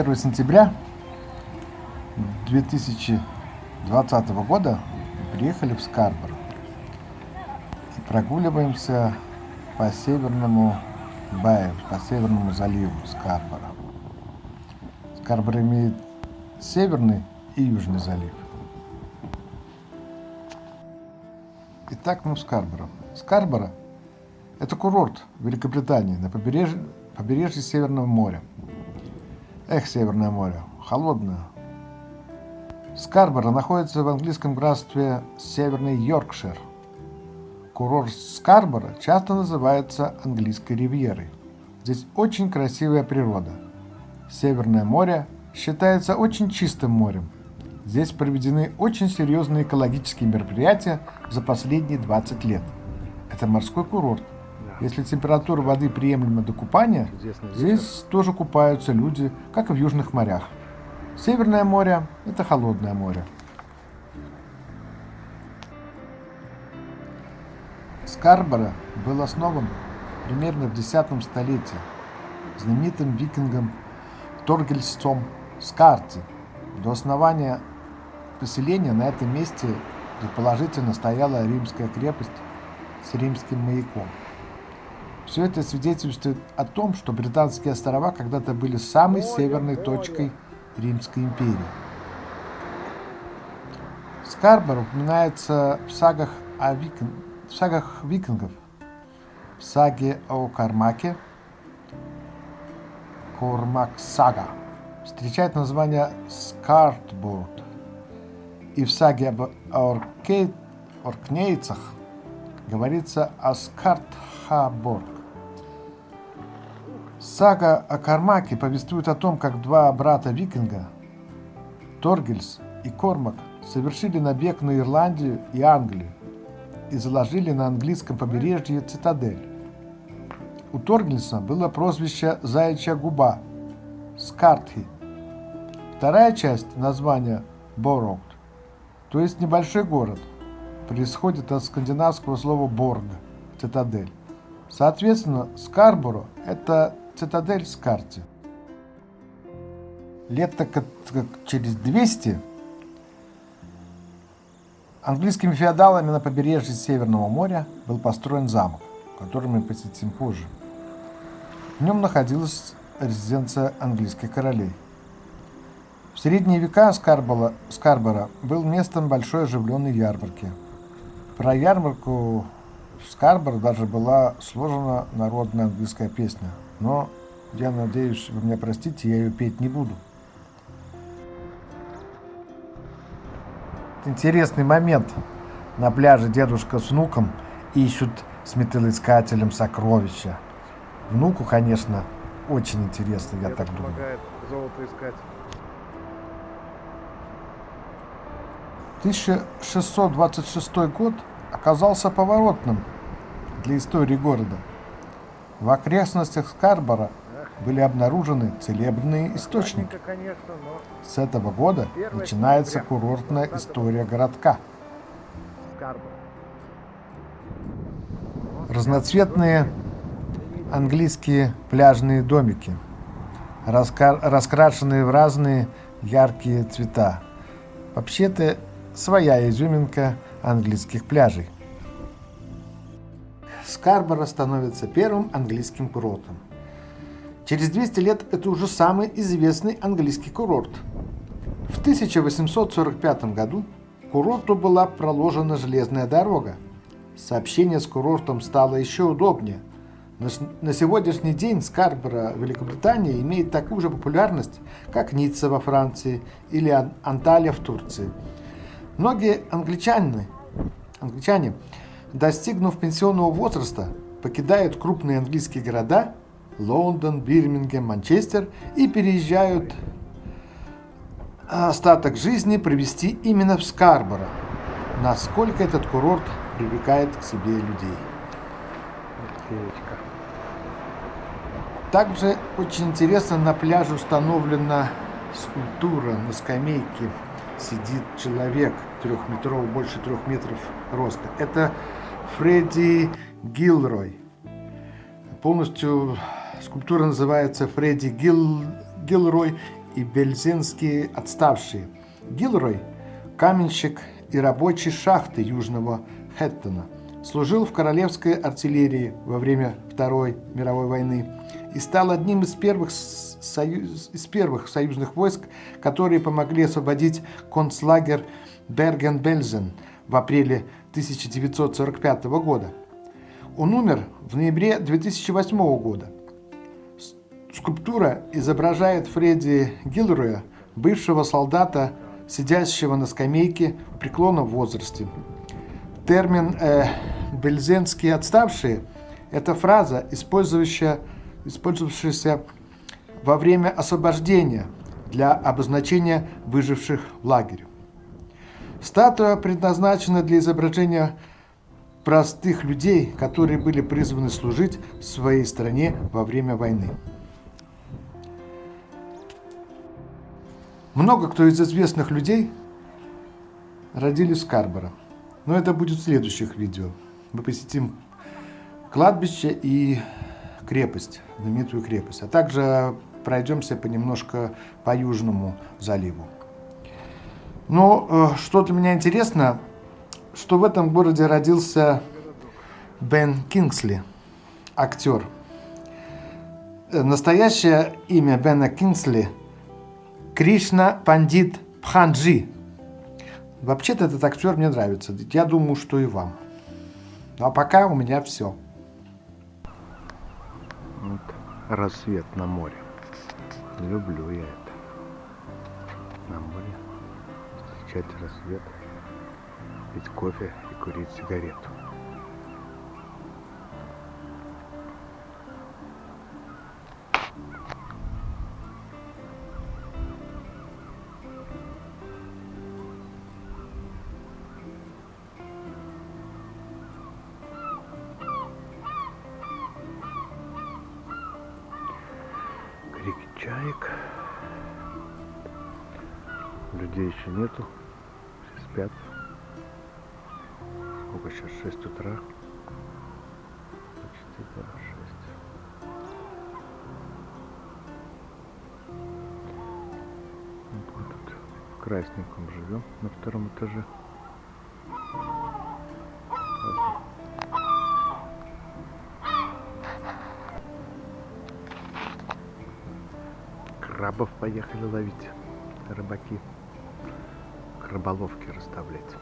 1 сентября 2020 года приехали в Скарбор и прогуливаемся по северному Баю, по северному заливу Скарбора. Скарбор имеет северный и южный залив. Итак, мы в Скарборо. Скарборо – это курорт Великобритании на побережье, побережье Северного моря. Эх, Северное море, холодное. Скарборо находится в английском графстве Северный Йоркшир. Курорт Скарборо часто называется английской ривьерой. Здесь очень красивая природа. Северное море считается очень чистым морем. Здесь проведены очень серьезные экологические мероприятия за последние 20 лет. Это морской курорт. Если температура воды приемлема до купания, здесь тоже купаются люди, как и в южных морях. Северное море – это холодное море. Скарборо был основан примерно в X столетии знаменитым викингом Торгельсом Скарти. До основания поселения на этом месте предположительно стояла римская крепость с римским маяком. Все это свидетельствует о том, что британские острова когда-то были самой северной точкой Римской империи. Скарбор упоминается в сагах, о викин... в сагах викингов, в саге о Кармаке, Кормак Сага, встречает название Скартбург, и в саге об Орке... Оркнейцах говорится о Скартхаборг. Сага о Кармаке повествует о том, как два брата викинга, Торгельс и Кормак, совершили набег на Ирландию и Англию и заложили на английском побережье цитадель. У Торгельса было прозвище «Заячья губа» – Скартхи. Вторая часть названия – Бороуд то есть небольшой город, происходит от скандинавского слова «борг» – цитадель. Соответственно, Скарборо – это цитадель Скарти. Лет так как через 200 английскими феодалами на побережье Северного моря был построен замок, который мы посетим позже. В нем находилась резиденция английских королей – в средние века Скарбола, Скарбора был местом большой оживленной ярмарки. Про ярмарку в Скарборо даже была сложена народная английская песня. Но, я надеюсь, вы меня простите, я ее петь не буду. Интересный момент. На пляже дедушка с внуком ищут с металлоискателем сокровища. Внуку, конечно, очень интересно, я так думаю. золото искать. 1626 год оказался поворотным для истории города. В окрестностях Скарбора были обнаружены целебные источники. С этого года начинается курортная история городка. Разноцветные английские пляжные домики, раскрашенные в разные яркие цвета. Вообще-то своя изюминка английских пляжей. Скарборо становится первым английским курортом. Через 200 лет это уже самый известный английский курорт. В 1845 году курорту была проложена железная дорога. Сообщение с курортом стало еще удобнее. На сегодняшний день Скарборо Великобритания имеет такую же популярность, как Ницца во Франции или Анталия в Турции – Многие англичане, англичане, достигнув пенсионного возраста, покидают крупные английские города Лондон, Бирмингем, Манчестер и переезжают остаток жизни провести именно в Скарборо. Насколько этот курорт привлекает к себе людей. Также очень интересно, на пляже установлена скульптура на скамейке сидит человек трехметровый, больше трех метров роста. Это Фредди Гилрой. Полностью скульптура называется Фредди Гил, Гилрой и бельзинские отставшие. Гилрой – каменщик и рабочий шахты Южного Хэттона. Служил в королевской артиллерии во время Второй мировой войны и стал одним из первых, союз, из первых союзных войск, которые помогли освободить концлагерь Берген-Бельзен в апреле 1945 года. Он умер в ноябре 2008 года. Скульптура изображает Фредди Гилроя, бывшего солдата, сидящего на скамейке в преклонном возрасте. Термин э, «бельзенские отставшие» – это фраза, использующая, использовавшаяся во время освобождения для обозначения выживших в лагере. Статуя предназначена для изображения простых людей, которые были призваны служить своей стране во время войны. Много кто из известных людей родились в Скарборо. Но это будет в следующих видео. Мы посетим кладбище и крепость, знаменитую крепость. А также пройдемся понемножко по Южному заливу. Но э, что для меня интересно, что в этом городе родился Бен Кингсли, актер. Э, настоящее имя Бена Кингсли – Кришна Пандит Пханджи. Вообще-то этот актер мне нравится. Я думаю, что и вам. Ну, а пока у меня все. Вот рассвет на море. Люблю я это. На море встречать рассвет, пить кофе и курить сигарету. крики чаек. Людей еще нету. Спят. Сколько сейчас? 6 утра. Почти, да, 6. Вот тут в Красненьком живем на втором этаже. крабов поехали ловить рыбаки, краболовки расставлять.